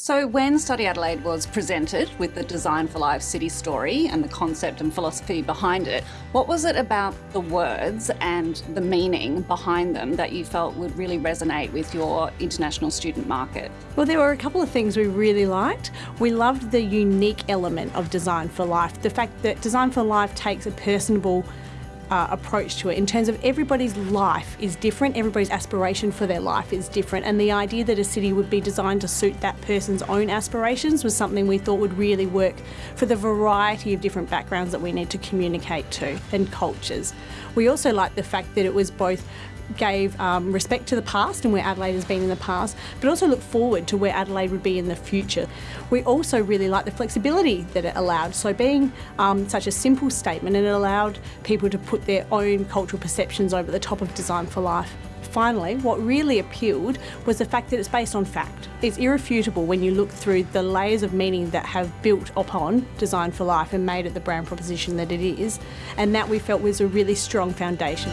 So when Study Adelaide was presented with the Design for Life city story and the concept and philosophy behind it, what was it about the words and the meaning behind them that you felt would really resonate with your international student market? Well, there were a couple of things we really liked. We loved the unique element of Design for Life, the fact that Design for Life takes a personable uh, approach to it in terms of everybody's life is different, everybody's aspiration for their life is different, and the idea that a city would be designed to suit that person's own aspirations was something we thought would really work for the variety of different backgrounds that we need to communicate to and cultures. We also liked the fact that it was both gave um, respect to the past and where Adelaide has been in the past, but also look forward to where Adelaide would be in the future. We also really liked the flexibility that it allowed. So being um, such a simple statement, and it allowed people to put their own cultural perceptions over the top of Design for Life. Finally, what really appealed was the fact that it's based on fact. It's irrefutable when you look through the layers of meaning that have built upon Design for Life and made it the brand proposition that it is, and that we felt was a really strong foundation.